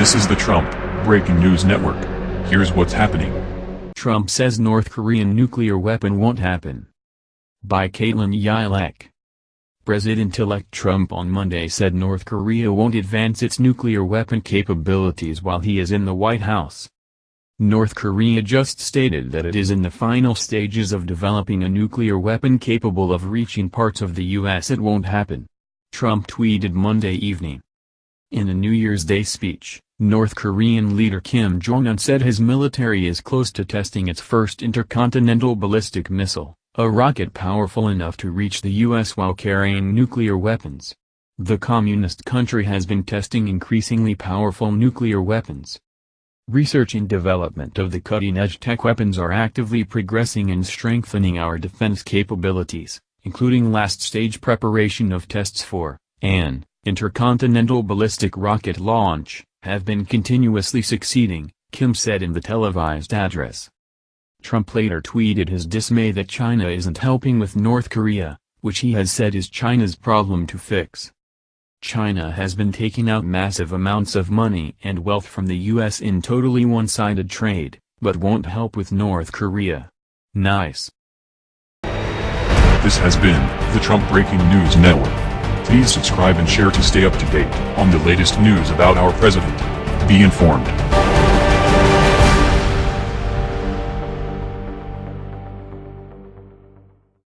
This is the Trump Breaking News Network. Here's what's happening. Trump says North Korean nuclear weapon won't happen. By Caitlin Yilek. President-elect Trump on Monday said North Korea won't advance its nuclear weapon capabilities while he is in the White House. North Korea just stated that it is in the final stages of developing a nuclear weapon capable of reaching parts of the U.S. It won't happen. Trump tweeted Monday evening. In a New Year's Day speech, North Korean leader Kim Jong-un said his military is close to testing its first intercontinental ballistic missile, a rocket powerful enough to reach the U.S. while carrying nuclear weapons. The communist country has been testing increasingly powerful nuclear weapons. Research and development of the cutting-edge tech weapons are actively progressing and strengthening our defense capabilities, including last-stage preparation of tests for, an, intercontinental ballistic rocket launch, have been continuously succeeding, Kim said in the televised address. Trump later tweeted his dismay that China isn't helping with North Korea, which he has said is China's problem to fix. China has been taking out massive amounts of money and wealth from the U.S. in totally one-sided trade, but won't help with North Korea. Nice. This has been the Trump Breaking News Network. Please subscribe and share to stay up to date on the latest news about our president. Be informed.